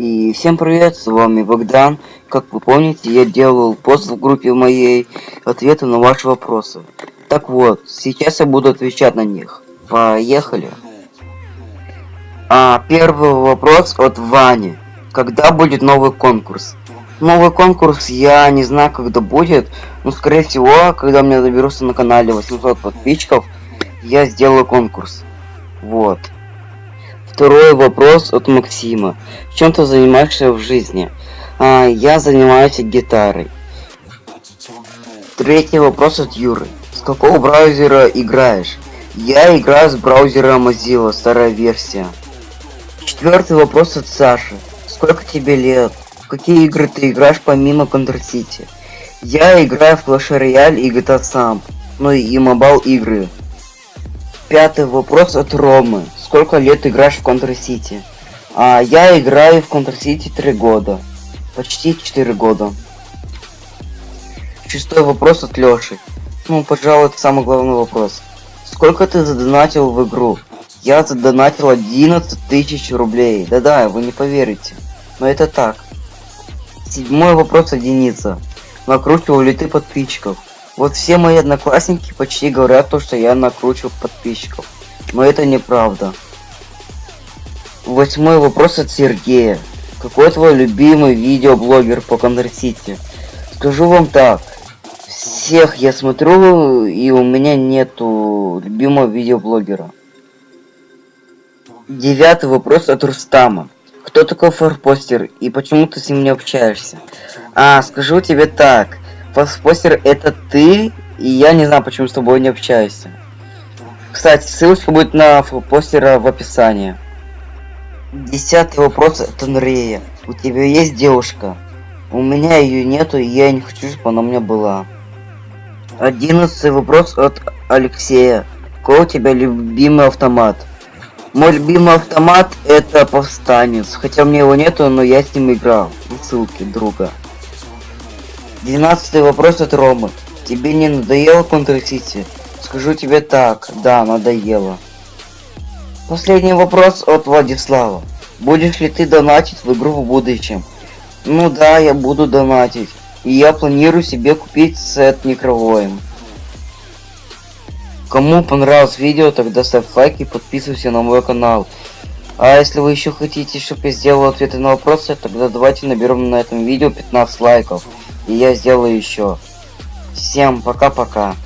И всем привет, с вами Богдан. Как вы помните, я делал пост в группе моей ответы на ваши вопросы. Так вот, сейчас я буду отвечать на них. Поехали. А, первый вопрос от Вани. Когда будет новый конкурс? Новый конкурс я не знаю, когда будет. Но, скорее всего, когда мне наберутся на канале 800 подписчиков, я сделаю конкурс. Вот. Второй вопрос от Максима. Чем ты занимаешься в жизни? А, я занимаюсь гитарой. Третий вопрос от Юры. С какого браузера играешь? Я играю с браузера Mozilla, старая версия. Четвертый вопрос от Саши. Сколько тебе лет? В какие игры ты играешь помимо Counter City? Я играю в Clash Royale и GTA Sam, ну и mobile игры. Пятый вопрос от Ромы. Сколько лет играешь в Counter City? А, я играю в Counter City 3 года. Почти 4 года. Шестой вопрос от Лёши. Ну, пожалуй, это самый главный вопрос. Сколько ты задонатил в игру? Я задонатил 11 тысяч рублей. Да-да, вы не поверите. Но это так. Седьмой вопрос от Дениса. Накручивал ли ты подписчиков? Вот все мои одноклассники почти говорят то, что я накручиваю подписчиков. Но это неправда. Восьмой вопрос от Сергея. Какой твой любимый видеоблогер по Counter-City? Скажу вам так. Всех я смотрю, и у меня нету любимого видеоблогера. Девятый вопрос от Рустама. Кто такой форпостер и почему ты с ним не общаешься? А, скажу тебе так. Форпостер это ты, и я не знаю, почему с тобой не общаюсь. Кстати, ссылочка будет на форпостера в описании. Десятый вопрос от Анрея. У тебя есть девушка? У меня ее нету, и я не хочу, чтобы она у меня была. Одиннадцатый вопрос от Алексея. Какой у тебя любимый автомат? Мой любимый автомат это повстанец. Хотя у меня его нету, но я с ним играл. Ссылки друга. Двенадцатый вопрос от Ромы. Тебе не надоело City? Скажу тебе так, да, надоело. Последний вопрос от Владислава. Будешь ли ты донатить в игру в будущем? Ну да, я буду донатить. И я планирую себе купить сет Некровоем. Кому понравилось видео, тогда ставь лайк и подписывайся на мой канал. А если вы еще хотите, чтобы я сделал ответы на вопросы, тогда давайте наберем на этом видео 15 лайков. И я сделаю еще. Всем пока-пока.